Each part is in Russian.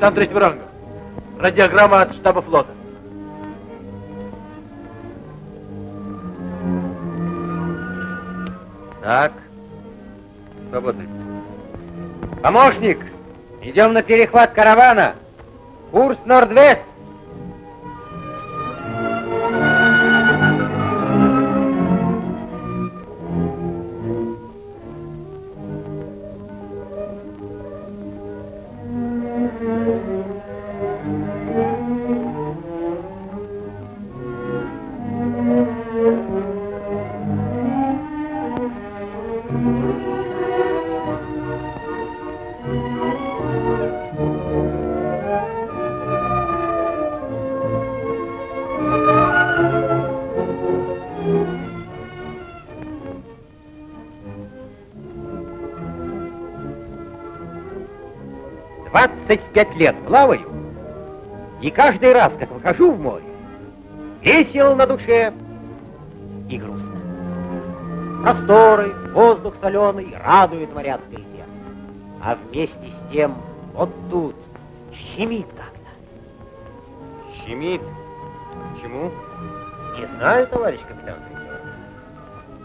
капитан третьего ранга. Радиограмма от штаба флота. Так. Свободны. Помощник, идем на перехват каравана. Курс Норд-Вест. Двадцать пять лет плаваю, и каждый раз, как выхожу в море, весело на душе и грустно. Просторы, воздух соленый радует моряцкое сердце. А вместе с тем вот тут щемит как-то. Щемит? Почему? Не знаю, товарищ капитан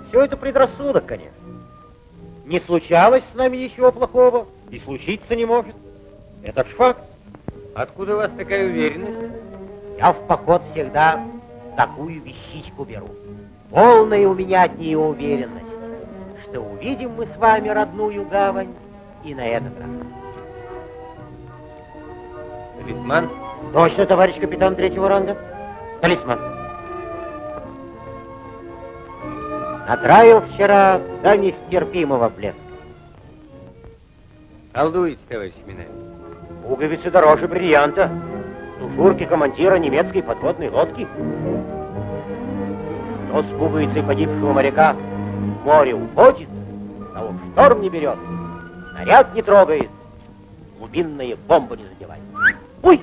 Все это предрассудок, конечно. Не случалось с нами ничего плохого, и случиться не может. Это ж факт. Откуда у вас такая уверенность? Я в поход всегда такую вещичку беру. Полная у меня от нее уверенность, что увидим мы с вами родную гавань и на этот раз. Талисман? Точно, товарищ капитан третьего ранга. Талисман. Натравил вчера до нестерпимого блеска. Колдуете, товарищ Минаев. Пуговицы дороже бриллианта. Тушурки командира немецкой подводной лодки. Кто с пуговицей погибшего моряка в море уходит, того в шторм не берет, снаряд не трогает, глубинная бомба не задевает. Ой!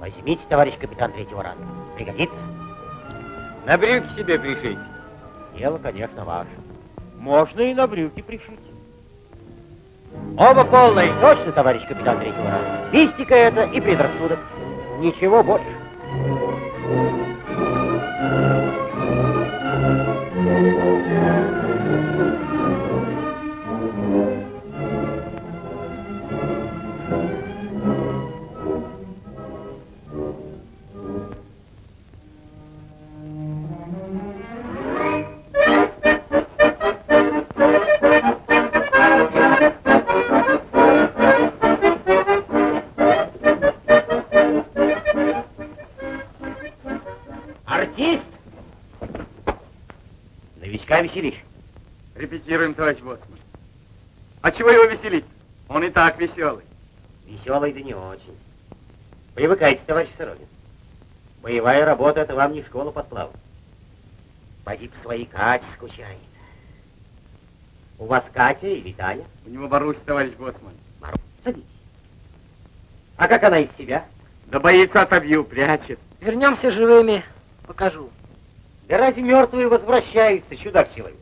Возьмите, товарищ капитан третьего ранга. Пригодится? На брюки себе пришить. Дело, конечно, ваше. Можно и на брюки пришить. Оба полные. Точно, товарищ капитан третьего ранга. Мистика это и предрассудок. Ничего больше. Так веселый. Веселый да не очень. Привыкайте, товарищ Сорокин. Боевая работа — это вам не школа подплава. Поди по своей Кате скучает. У вас Катя или Таня? У него Марусь, товарищ Боцман. Марусь, садитесь. А как она из себя? Да боится отобью, прячет. Вернемся живыми, покажу. Да разве мертвые возвращаются, чудак человек?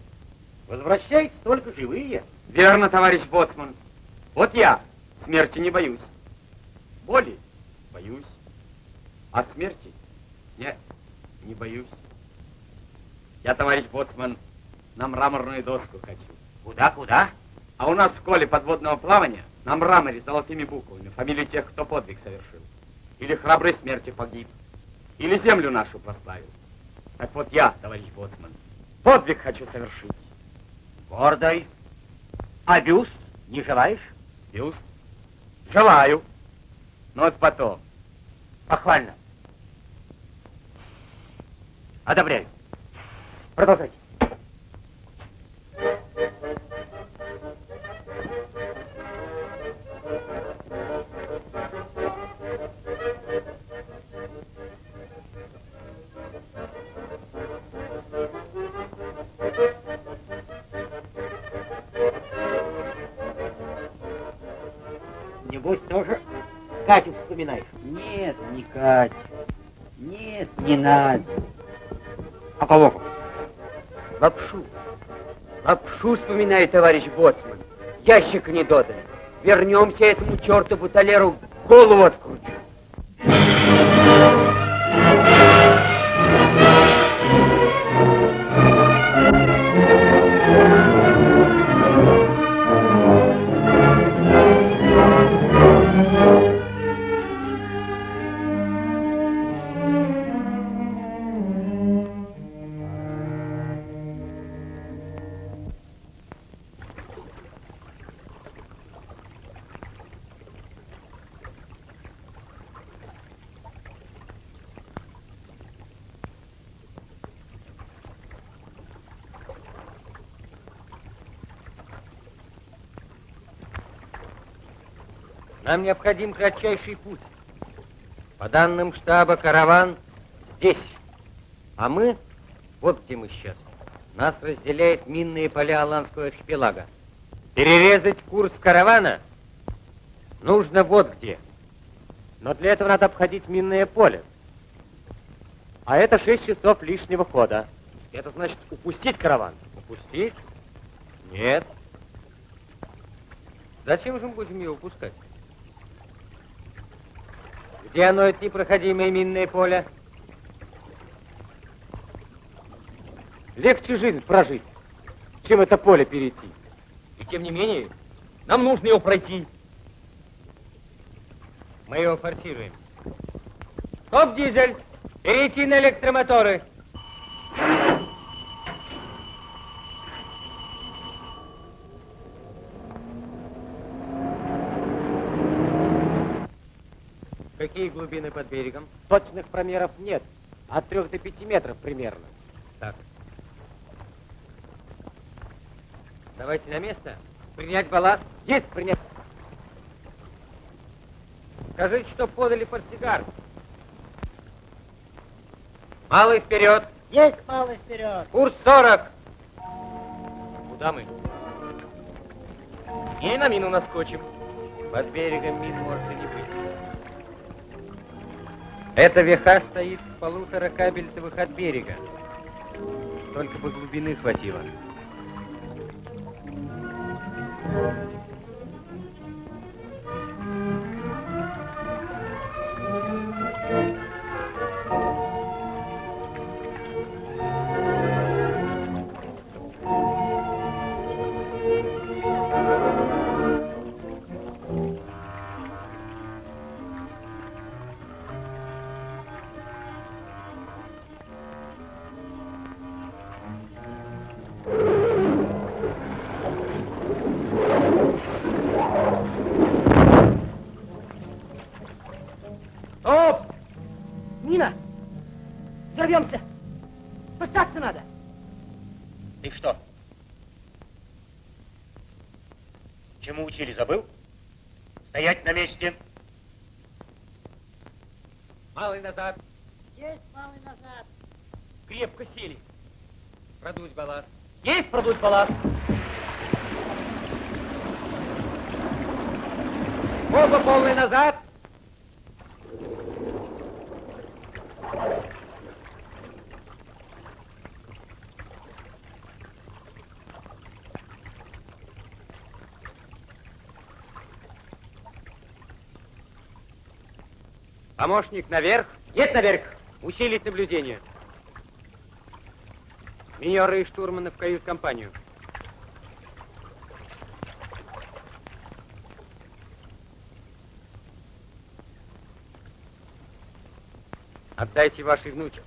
Возвращаются только живые. Верно, товарищ Боцман. Вот я смерти не боюсь. Боли боюсь. А смерти нет, не боюсь. Я, товарищ Боцман, на мраморную доску хочу. Куда, куда? А у нас в школе подводного плавания на мраморе золотыми буквами фамилии тех, кто подвиг совершил. Или храброй смерти погиб. Или землю нашу прославил. Так вот я, товарищ Боцман, подвиг хочу совершить. Гордой. А бюст не желаешь? Бюст? Желаю. Но вот потом. Похвально. Одобряю. Продолжайте. Небось, тоже Катю вспоминаешь? Нет, не Катя. Нет, не надо. А кого? Лапшу. Лапшу вспоминает товарищ Боцман. Ящик не додан. вернемся этому чертову толеру, голову откручу. Нам необходим кратчайший путь. По данным штаба, караван здесь. А мы, вот где мы сейчас. Нас разделяет минные поля Аланского архипелага. Перерезать курс каравана нужно вот где. Но для этого надо обходить минное поле. А это 6 часов лишнего хода. Это значит упустить караван. Упустить? Нет. Зачем же мы будем ее упускать? Где оно, это непроходимое минное поле? Легче жизнь прожить, чем это поле перейти. И тем не менее, нам нужно его пройти. Мы его форсируем. Стоп, дизель! Перейти на электромоторы! Какие глубины под берегом? Точных промеров нет. От 3 до 5 метров примерно. Так. Давайте на место. Принять балласт. Есть принять. Скажите, что подали портсигар. Малый вперед. Есть малый вперед. Курс 40. Куда мы? И на мину наскочим. Под берегом мин может и не быть. Эта веха стоит в полутора кабельтовых от берега. Только бы глубины хватило. Стоп! Учили, забыл? Стоять на месте. Малый назад. Есть малый назад! Крепко сели. Продуть балласт. Есть продуть балласт. Оба полный назад. Помощник наверх. Нет наверх. Усилить наблюдение. Минеры и штурманы в кают-компанию. Отдайте вашей внучке.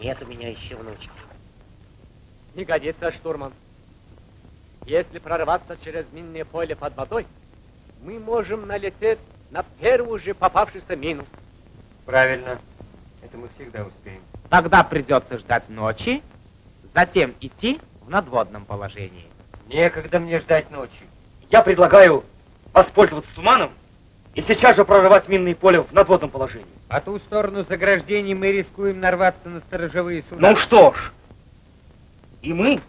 Нет у меня еще внучки. Не годится, штурман. Если прорваться через минное поле под водой, мы можем налететь на первую же попавшуюся мину. Правильно. Это мы всегда успеем. Тогда придется ждать ночи, затем идти в надводном положении. Некогда мне ждать ночи. Я предлагаю воспользоваться туманом и сейчас же прорывать минные поля в надводном положении. По ту сторону заграждений мы рискуем нарваться на сторожевые суда. Ну что ж, и мы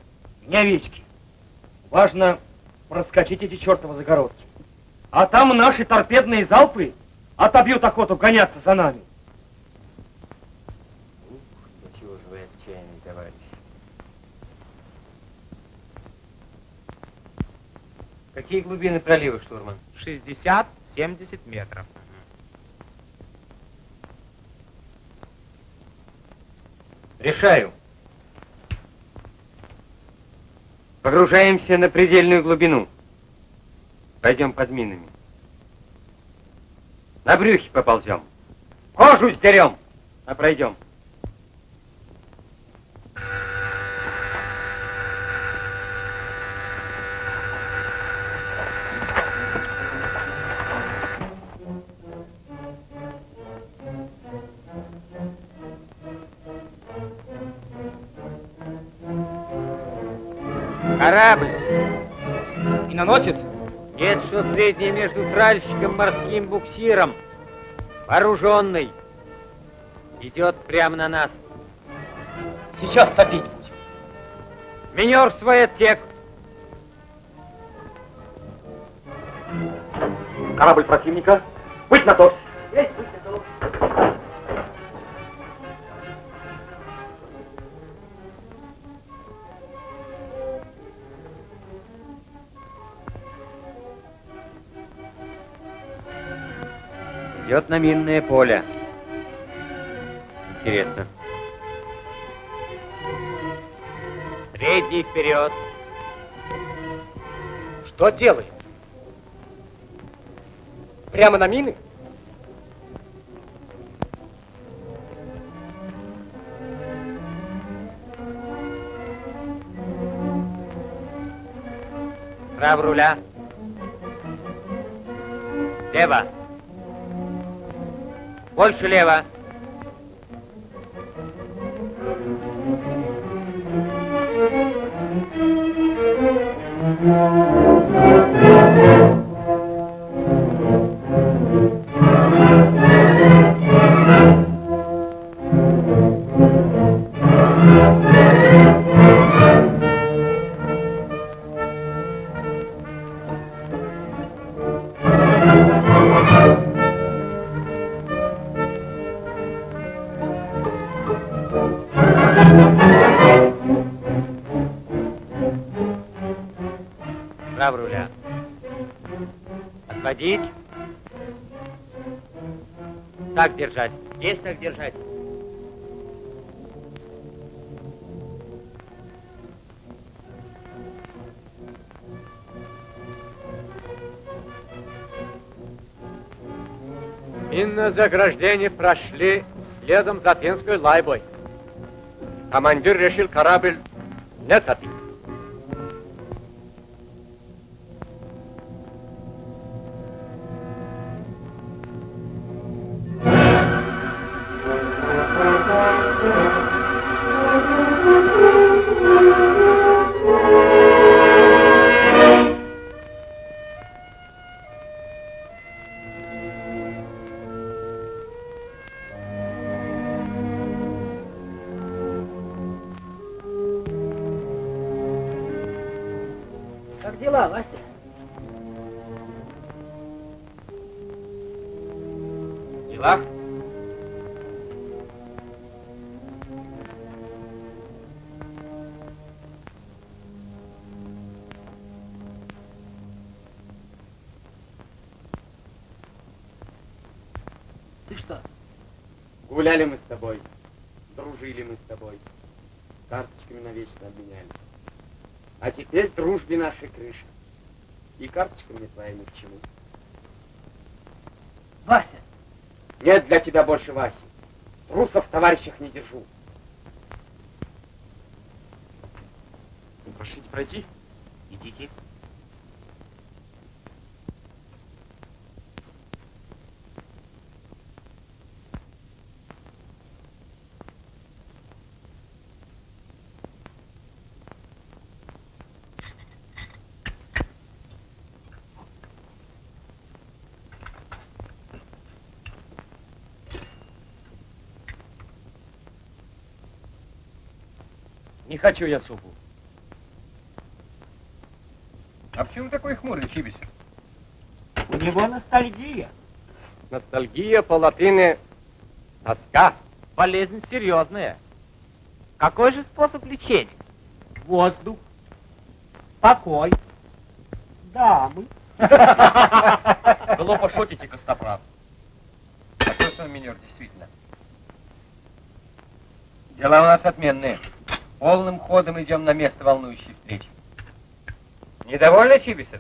не овечки. Важно проскочить эти чертовы загородки. А там наши торпедные залпы отобьют охоту гоняться за нами. Ух, до чего же вы отчаянный товарищ. Какие глубины пролива, штурман? 60-70 метров. Решаю. Погружаемся на предельную глубину. Пойдем под минами. На брюхе поползем. Кожу сдерем, а пройдем. Корабль. Миноносец? Нет, что среднее между тральщиком морским буксиром. Вооруженный. Идет прямо на нас. Сейчас топить будем. Минер в свой отсек. Корабль противника. Быть на торс. Идет на минное поле. Интересно. Средний вперед. Что делаем? Прямо на мины? Право руля. Лево. Больше лево. Право руля. Отводить. Так держать. Есть так держать. Минное заграждение прошли следом за финской лайбой. Командир решил корабль не топить. Твоя ни к чему. Вася, Нет для тебя больше Васи. Трусов в товарищах не держу. Прошлите пройти. Идите. Не хочу я супу. А почему такой хмурый, Чибис? у него ностальгия. Ностальгия по латыни тоска. Болезнь серьезная. Какой же способ лечения? Воздух, покой, дамы. Глупо шутите, Костоправ. А что сам минер, действительно? Дела у нас отменные. Полным ходом идем на место волнующей встречи. Недовольны, Чибисов?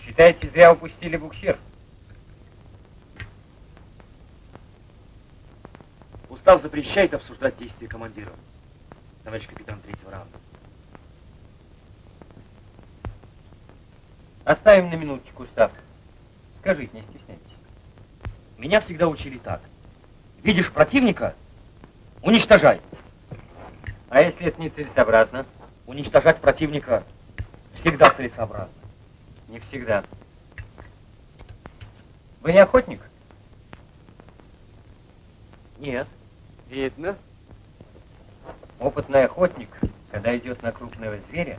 Считаете, зря упустили буксир? Устав запрещает обсуждать действия командира. Товарищ капитан третьего раунда. Оставим на минуточку устав. Скажите, не стесняйтесь. Меня всегда учили так. Видишь противника, уничтожай. А если это нецелесообразно? Уничтожать противника всегда целесообразно. Не всегда. Вы не охотник? Нет. Видно. Опытный охотник, когда идет на крупного зверя,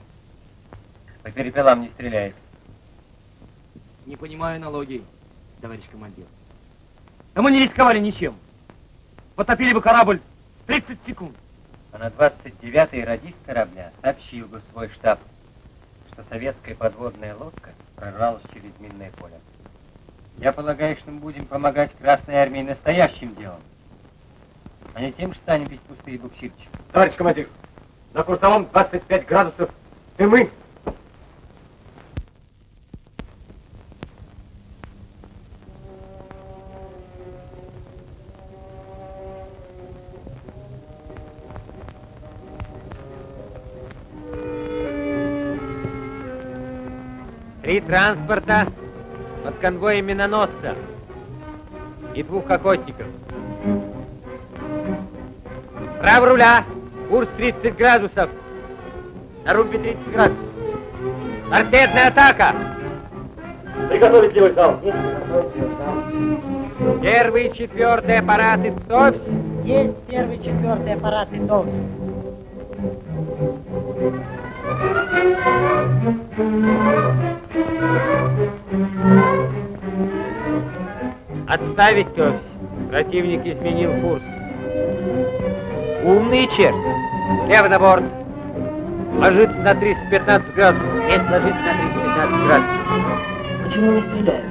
по перепелам не стреляет. Не понимаю аналогий, товарищ командир. Да мы не рисковали ничем. Потопили бы корабль 30 секунд. А на 29-й радист корабля сообщил бы в свой штаб, что советская подводная лодка прорвалась через минное поле. Я полагаю, что мы будем помогать Красной Армии настоящим делом, а не тем, что станем бить пустые буксирчики. Товарищ командир, на курсовом 25 градусов дымы. Три транспорта под конвоем миноносца и двух охотников. Право руля, курс 30 градусов. На рубе 30 градусов. Торпедная атака. Приготовить левый зал. Первый и четвертый аппараты ТОВС. Есть первый, четвертый аппараты ТОВС. Отставить ТОВС. Противник изменил курс. Умный черт. Лево на борт. Ложится на 315 градусов. Есть ложится на 315 градусов. Почему не стреляют?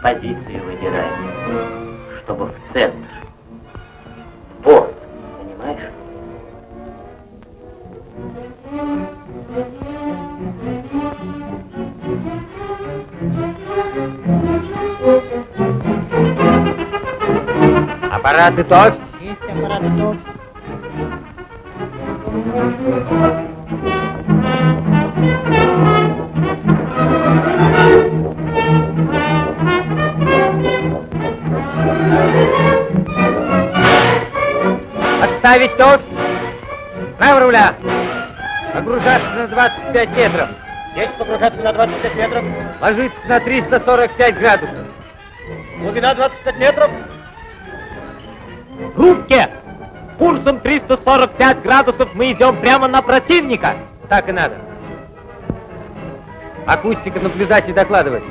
Позицию выбираем, чтобы в центр. Аппараты ТОВС. Есть аппараты ТОВС. Отставить ТОВС. Право руля. Погружаться на 25 метров. Есть погружаться на 25 метров. Ложиться на 345 градусов. Глубина 25 метров. 45 градусов мы идем прямо на противника. Так и надо. Акустика, наблюдать и докладывать.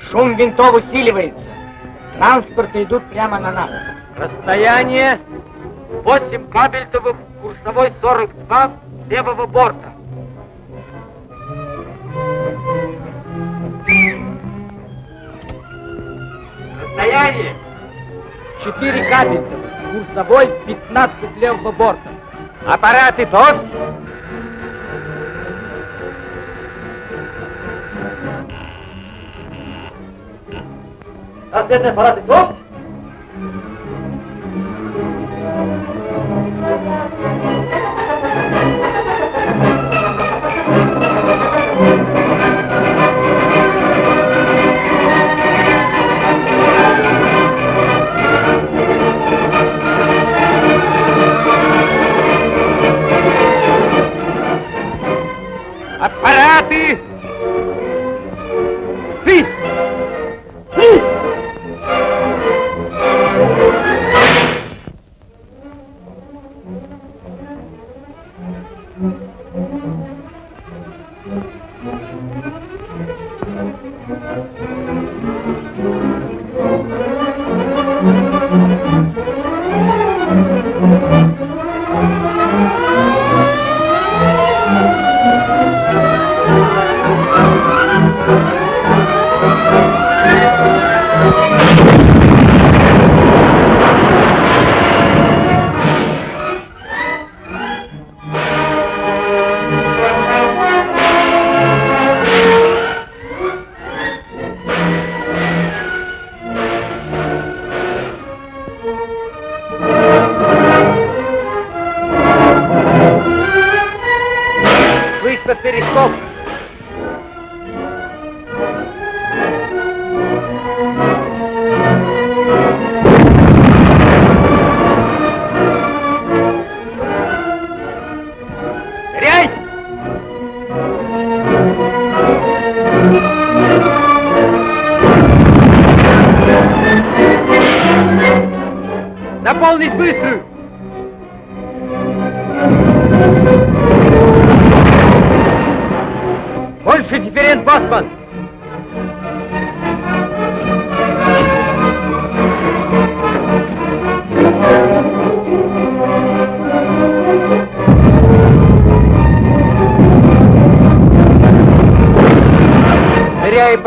Шум винтов усиливается. Транспорты идут прямо на нас. Расстояние 8 кабельтовых, курсовой 42, левого борта. Расстояние 4 кабельтовых, курсовой 15 левого борта. Аппараты ТОВС. Ответные аппараты ТОВС.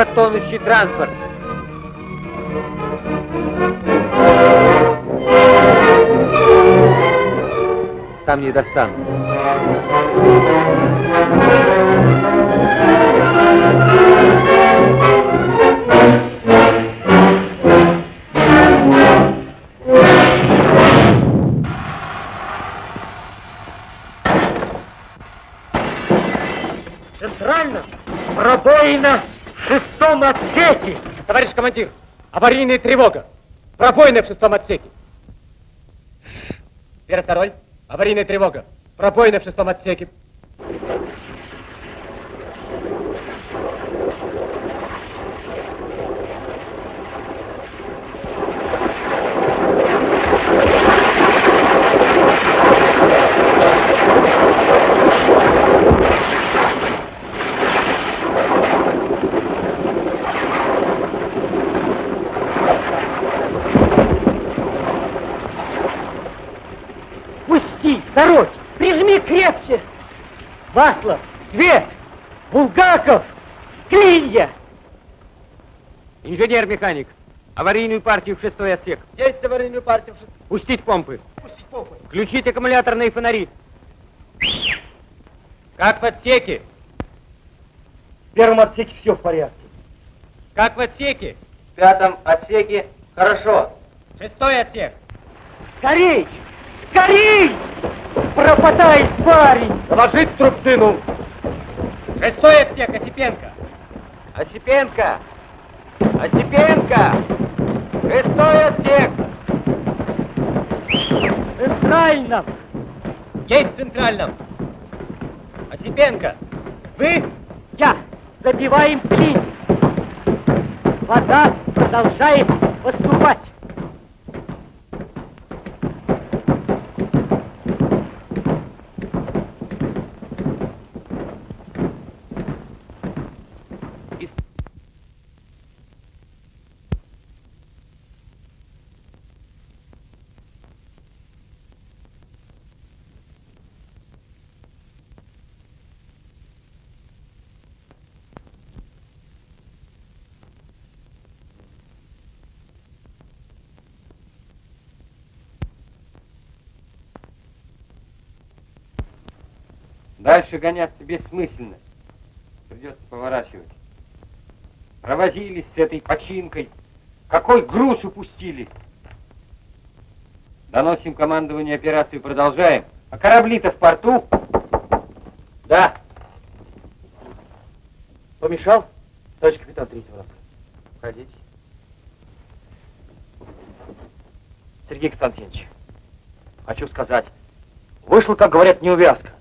Тонущий транспорт. Там не достану. Центрально. Аварийная тревога. Пробоина в шестом отсеке. Первый, второй. Аварийная тревога. Пробоина в шестом отсеке. Васлов, Свет, Булгаков, Клинья. Инженер-механик, аварийную партию в шестой отсек. Есть аварийную партию в шестом. Пустить помпы. Пустить помпы. Включить аккумуляторные фонари. Как в отсеке? В первом отсеке все в порядке. Как в отсеке? В пятом отсеке хорошо. Шестой отсек. Скорей, скорей! Пропадает парень. Доложить Трубцину. Шестой отсек, Осипенко. Осипенко! Осипенко! Шестой отсек! Центрально. Есть в центральном. Осипенко! Вы? Я. Забиваем клин. Вода продолжает поступать. Дальше гоняться бессмысленно. Придется поворачивать. Провозились с этой починкой. Какой груз упустили. Доносим командование операции, продолжаем. А корабли-то в порту? Да. Помешал? Товарищ капитан третьего ранга. Входите. Сергей Константинович, хочу сказать, вышла, как говорят, неувязка.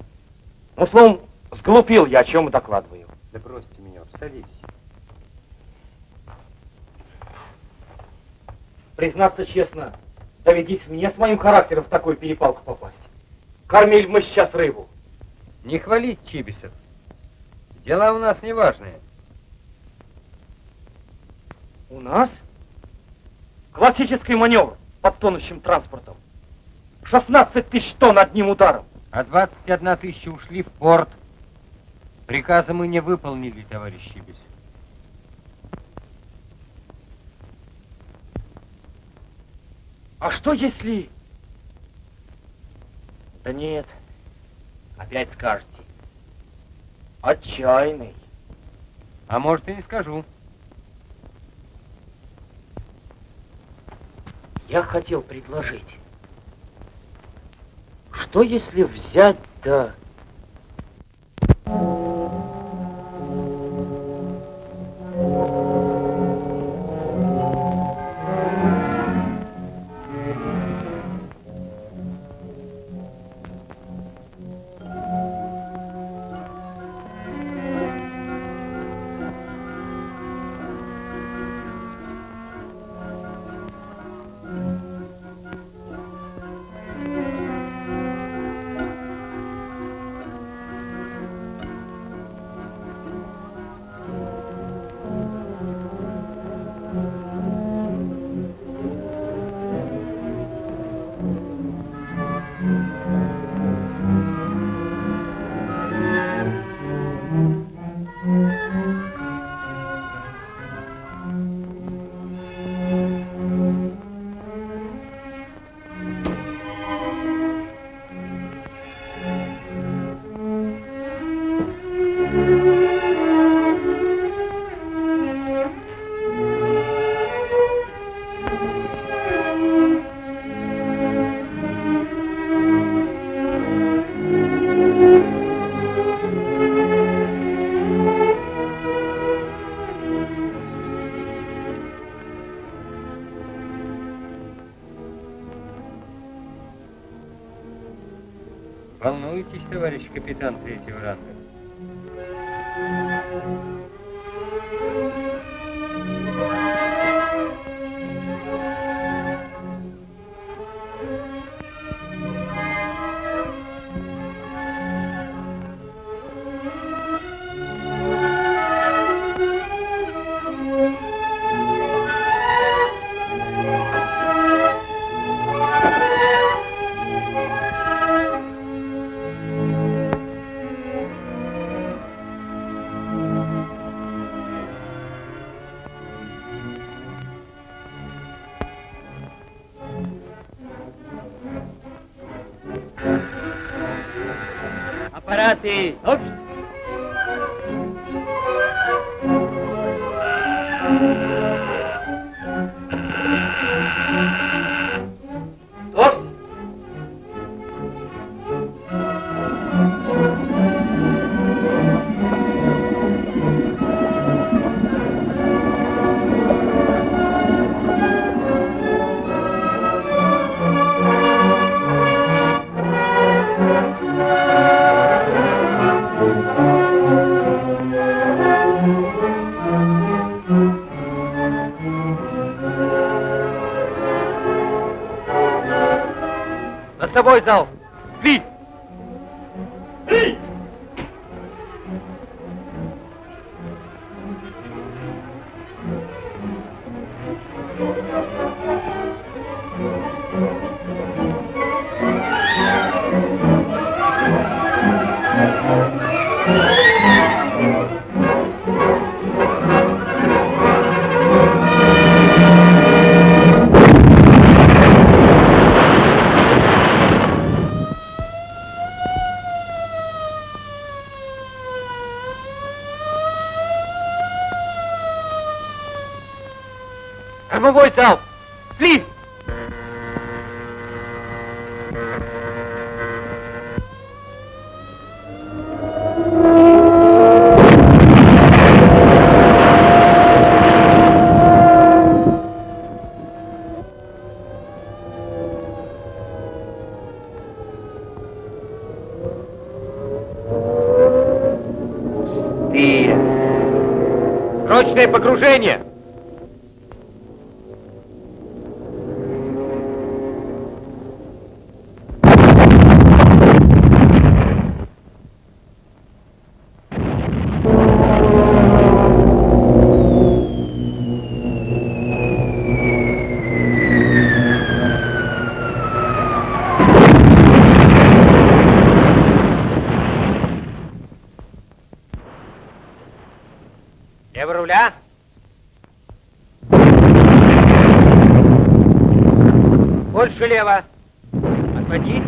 Ну, словом, сглупил я, о чем и докладываю. Да бросьте меня, садитесь. Признаться честно, доведись мне с моим характером в такую перепалку попасть. Кормили мы сейчас рыбу. Не хвалить Чибисов. Дела у нас неважные. У нас классический маневр под тонущим транспортом. 16 тысяч тонн одним ударом. А 21 тысяча ушли в порт. Приказа мы не выполнили, товарищ Чибисов. А что если... Да нет, опять скажете. Отчаянный. А может и не скажу. Я хотел предложить. Что если взять да... Волнуйтесь, товарищ капитан третьего ранга. जाओ Кормовой зал! Ли! Пустые! Срочное погружение! Больше лево. Отводить.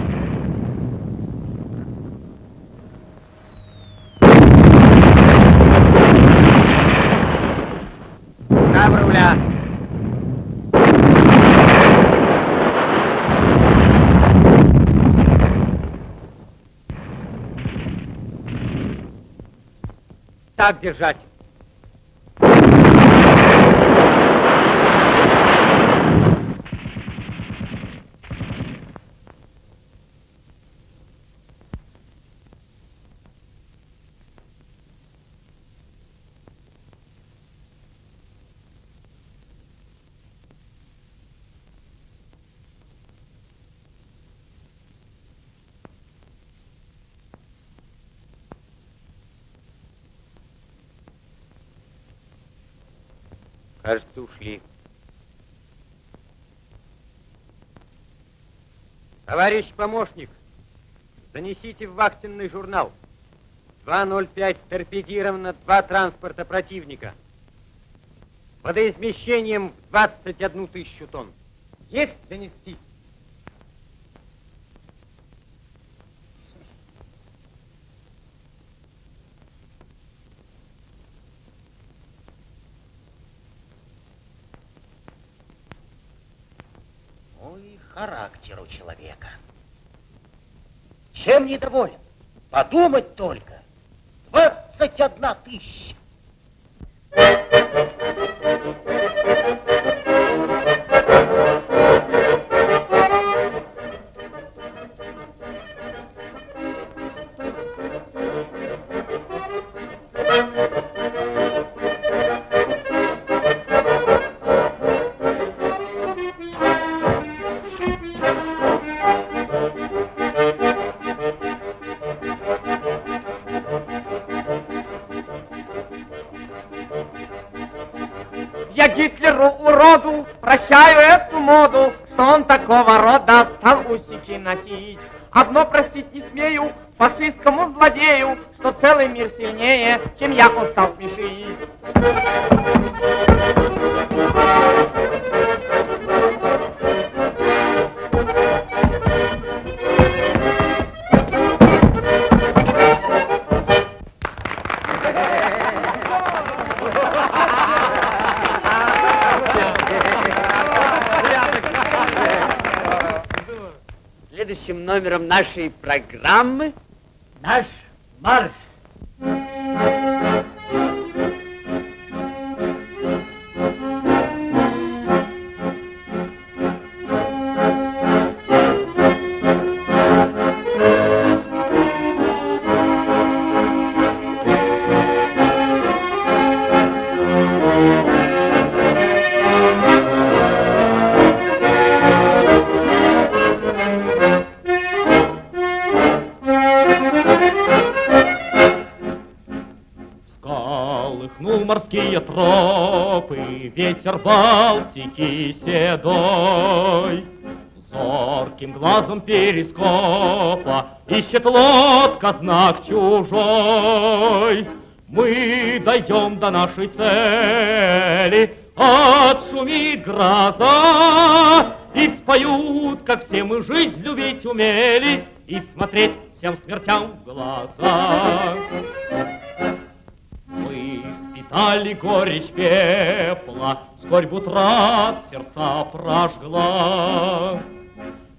Руля. Так держать. Кажется, ушли. Товарищ помощник, занесите в вахтенный журнал. 2.05 торпедировано два транспорта противника. Водоизмещением в 21 тысячу тонн. Есть занести? Ну и характер у человека. Чем недоволен? Подумать только. 21 тысяча. Усики носить. Одно просить не смею фашистскому злодею, что целый мир сильнее, чем я он стал смешить. Нашей ветер Балтики седой. Зорким глазом перископа ищет лодка знак чужой. Мы дойдем до нашей цели, отшумит гроза, и споют, как все мы жизнь любить умели, и смотреть всем смертям в глаза. Мы впитали горечь пепла, Скорбь утрат сердца прожгла.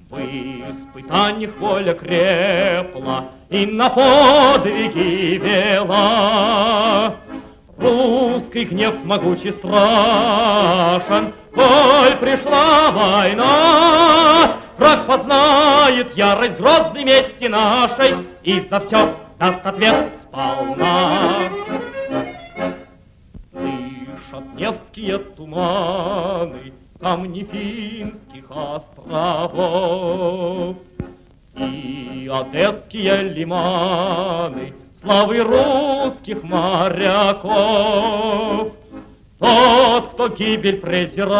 В испытаниях воля крепла И на подвиги вела. Русский гнев могучий страшен, Коль пришла война, Враг познает ярость грозной мести нашей И за все даст ответ сполна. Дышат Невские туманы, Камни финских островов. И одесские лиманы Славы русских моряков. Тот, кто гибель презирает,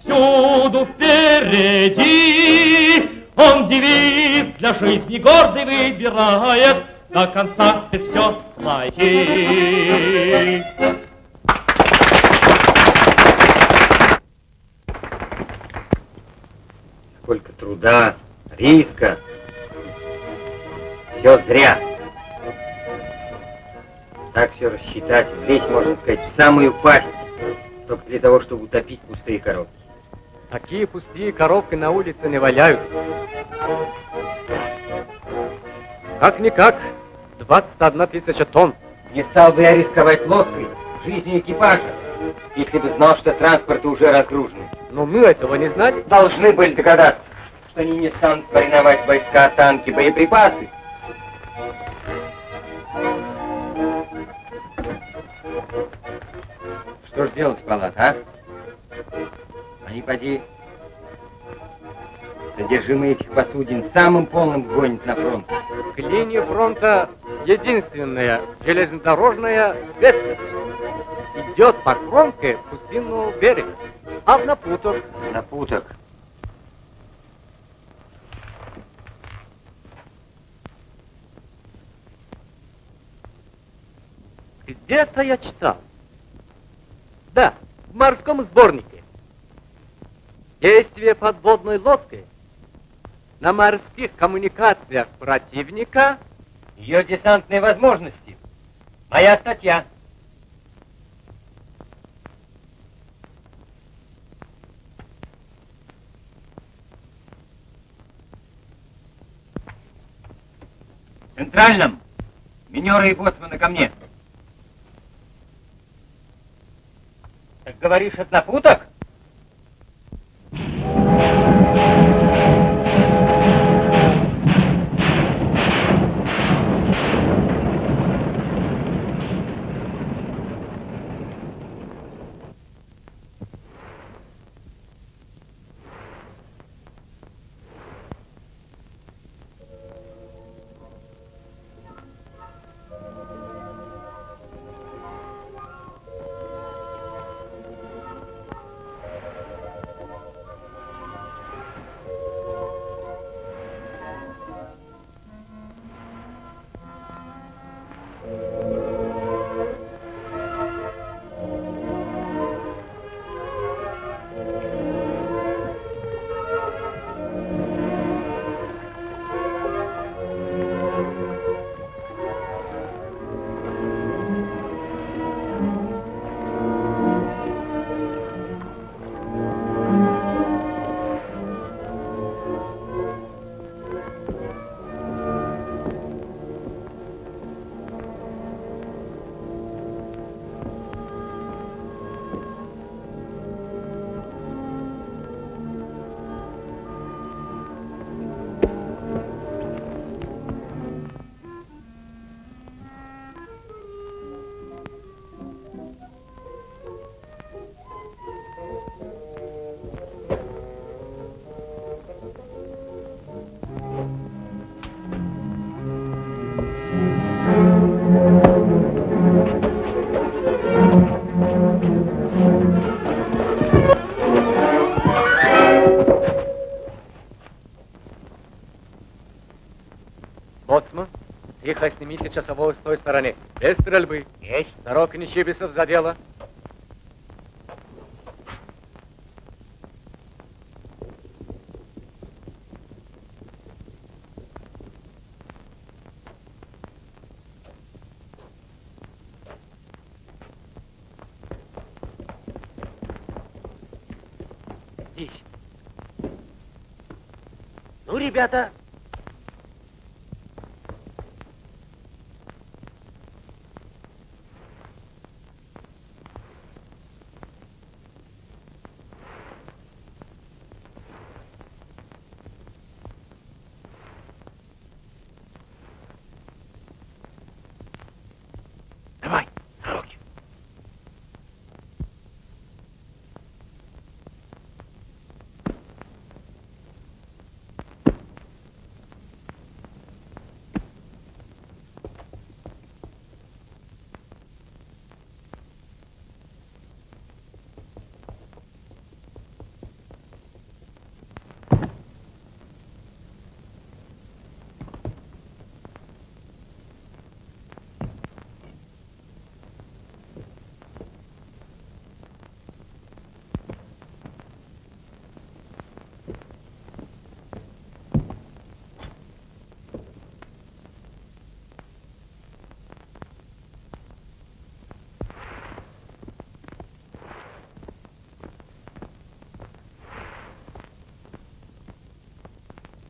Всюду впереди, Он девиз для жизни гордый выбирает, До конца все пройти. Сколько труда, риска. Все зря. Так все рассчитать, влезть, можно сказать, в самую пасть, только для того, чтобы утопить пустые коробки. Такие пустые коробки на улице не валяются. Как-никак, 21 тысяча тонн. Не стал бы я рисковать лодкой, жизнью экипажа, если бы знал, что транспорты уже разгружены. Но мы этого не знали. Должны были догадаться, что они не станут мариновать войска, танки, боеприпасы. Что ж делать, Палат, а? Они, поди, содержимое этих посудин самым полным гонят на фронт. К линии фронта единственная железнодорожная ветка идет по кромке пустынного берега, а в напуток Напуток. где-то я читал. Да, в морском сборнике. Действие подводной лодки на морских коммуникациях противника Ее десантные возможности. Моя статья. В Центральном. Минеры и боцманы ко мне. Так говоришь, это напуток? Тихо снимите часового с той стороны. Без стрельбы. Есть. Дорог Нечибисов за дело. Здесь. Ну, ребята,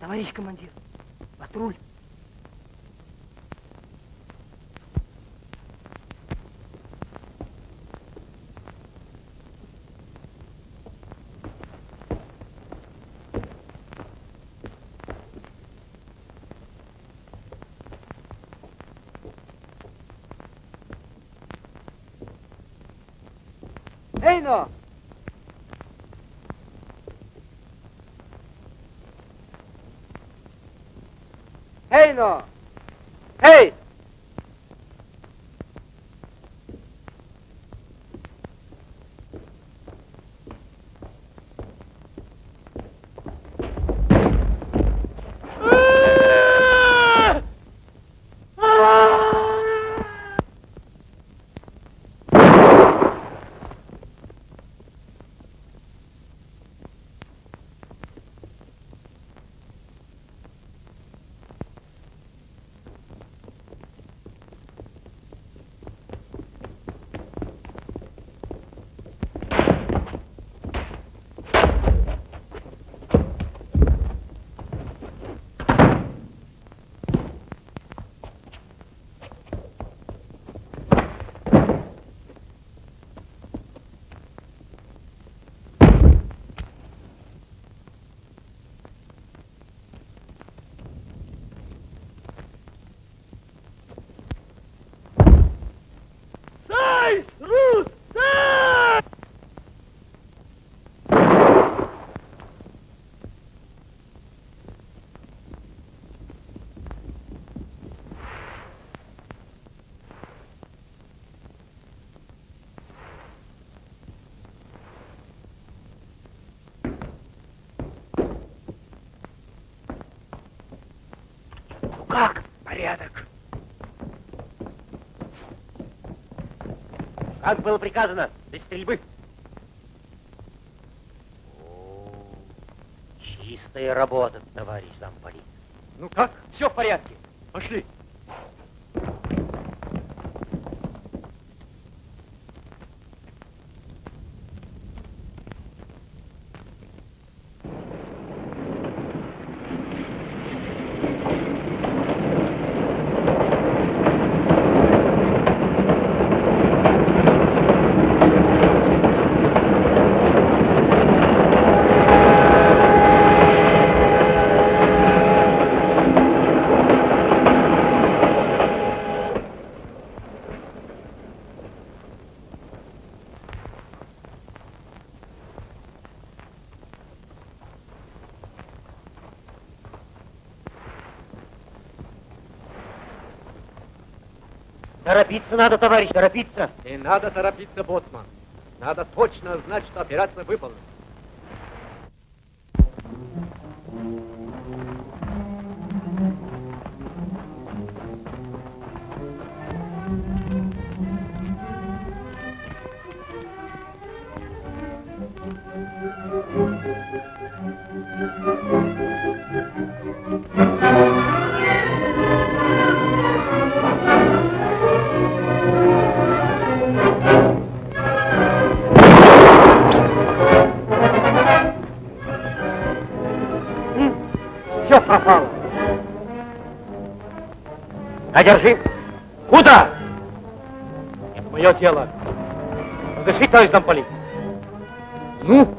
Товарищ командир, патруль. Эй, но! порядок. Как было приказано, без стрельбы. О, чистая работа, товарищ замполит. Ну как? Все в порядке. Пошли. Торопиться надо, товарищ, торопиться. Не надо торопиться, боцман. Надо точно знать, что операция выполнена. Одержи. Куда? Это мое дело. Разреши, товарищ замполит. Ну,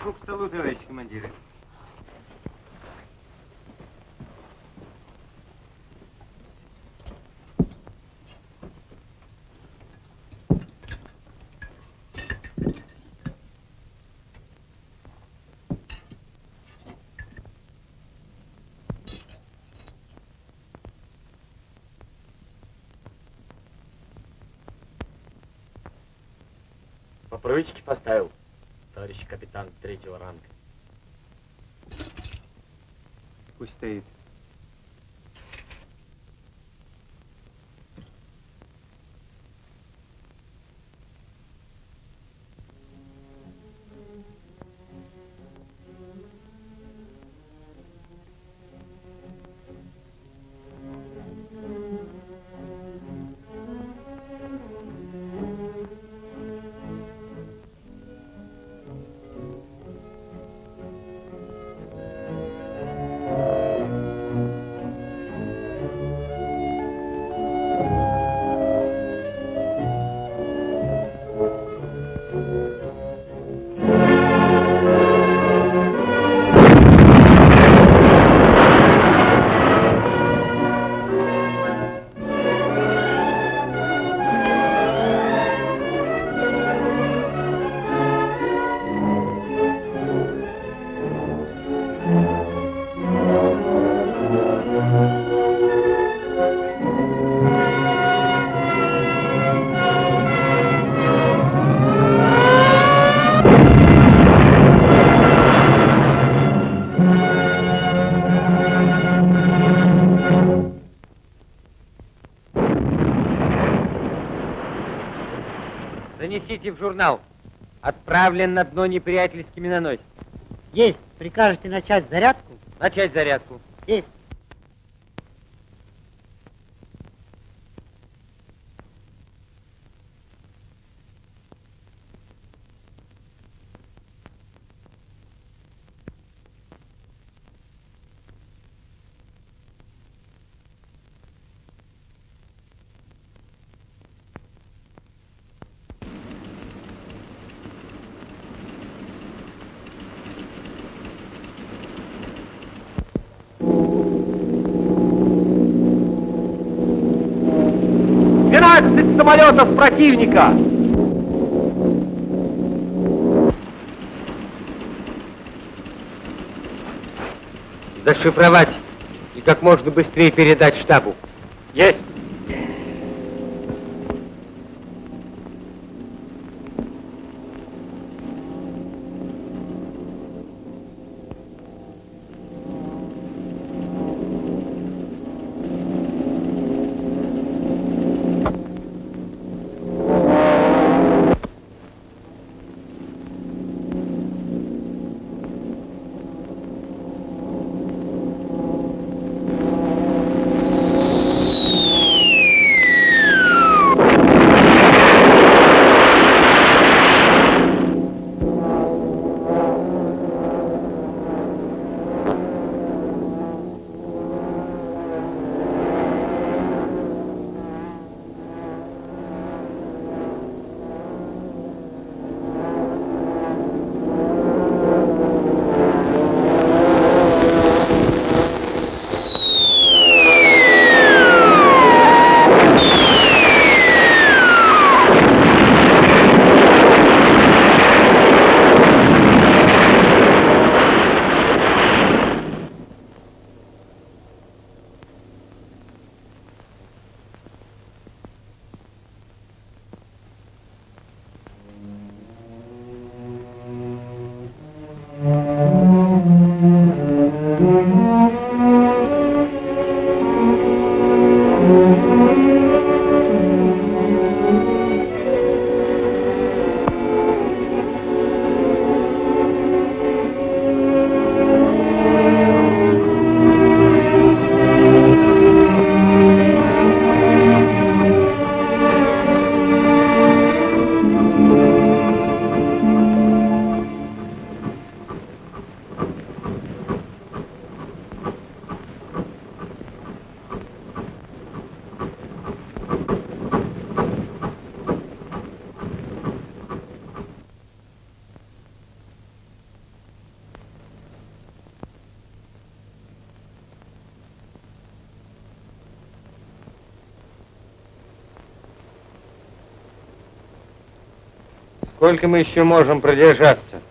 Прошу к столу, товарищ командиры. По поставил, товарищ капитан третьего ранга. Пусть стоит. Занесите в журнал. Отправлен на дно неприятельский миноносец. Есть. Прикажете начать зарядку? Начать зарядку. Есть. Самолетов противника! Зашифровать и как можно быстрее передать штабу. Есть! Сколько мы еще можем продержаться?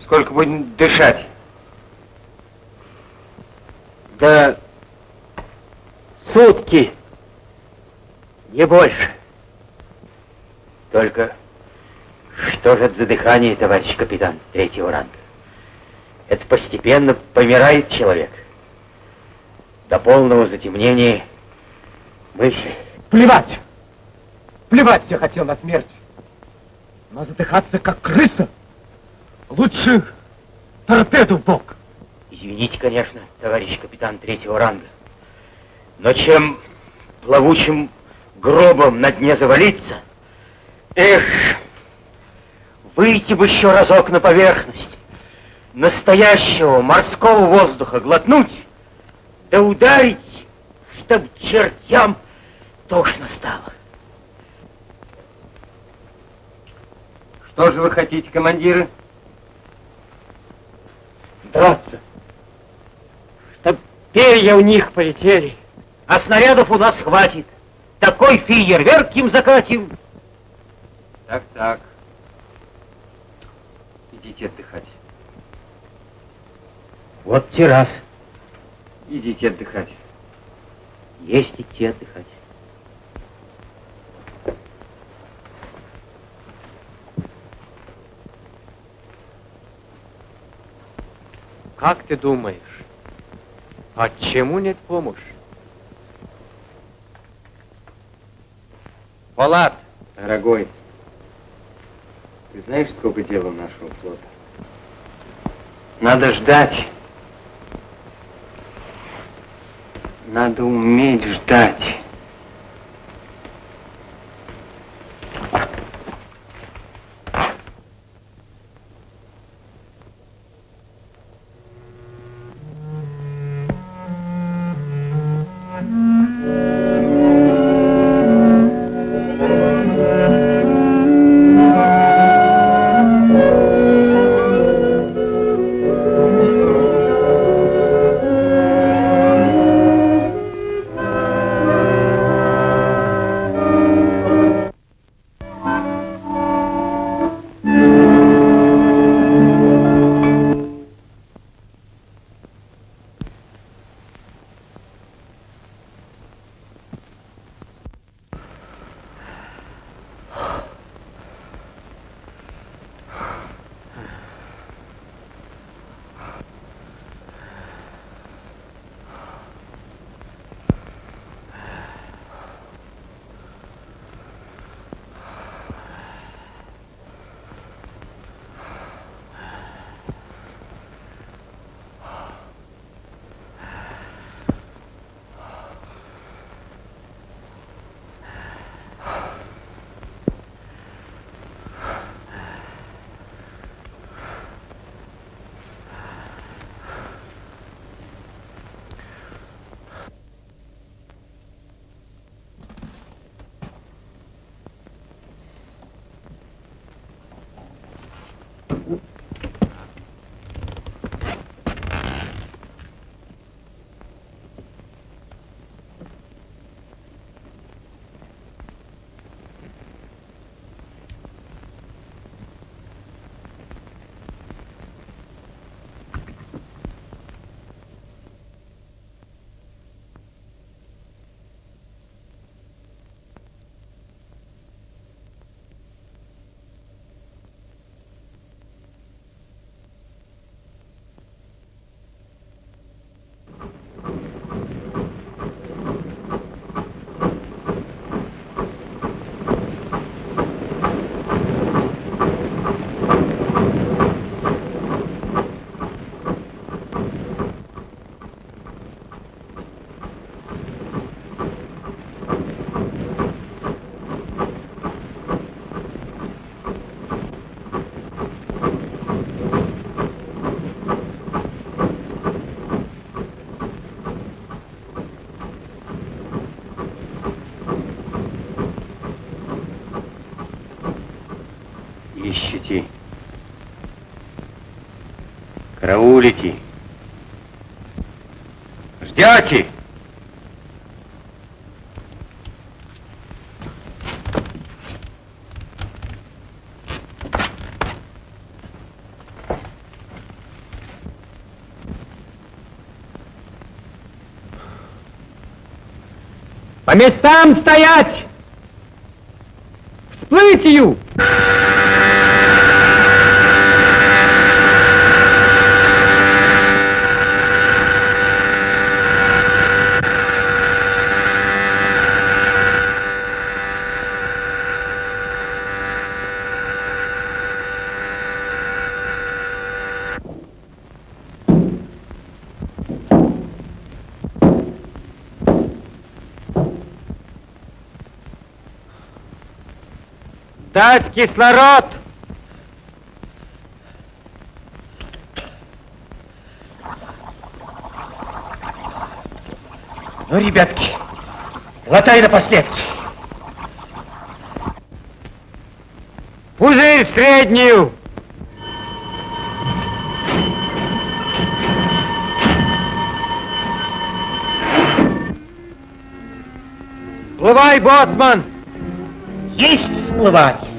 Сколько будем дышать? Да сутки, не больше. Только что же это за дыхание, товарищ капитан третьего ранга? Это постепенно помирает человек. До полного затемнения мысли. Плевать! Плевать я хотел на смерть. Но задыхаться, как крыса, лучше торпеду в бок. Извините, конечно, товарищ капитан третьего ранга. Но чем плавучим гробом на дне завалиться, эх, выйти бы еще разок на поверхность, настоящего морского воздуха глотнуть, да ударить, чтоб чертям тошно стало. Что же вы хотите, командиры? Драться. Чтоб перья у них полетели. А снарядов у нас хватит. Такой фейерверк им закатим. Так, так. Идите отдыхать. Вот террас. Идите отдыхать. Есть идти отдыхать. Как ты думаешь, почему нет помощи? Палат, дорогой, ты знаешь, сколько дел у нашего флота? Надо ждать. Надо уметь ждать. улети. Ждете? По местам стоять! Всплытью! Подать кислород! Ну, ребятки, глотай напоследок. Пузырь среднюю! Всплывай, боцман! Есть всплывать!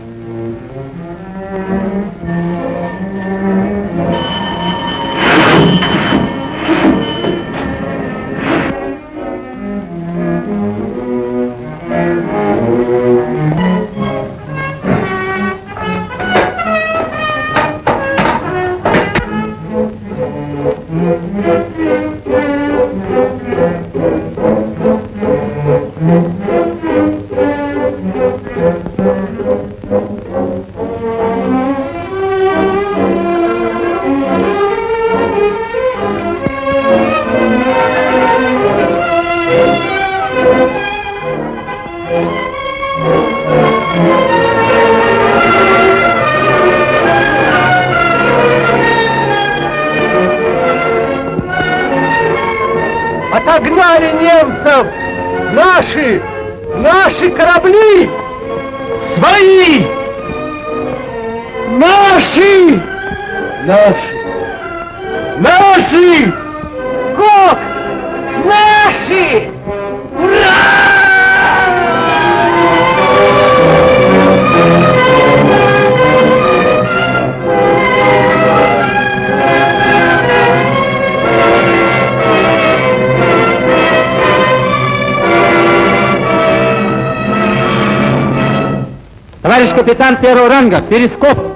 первого ранга, перископ.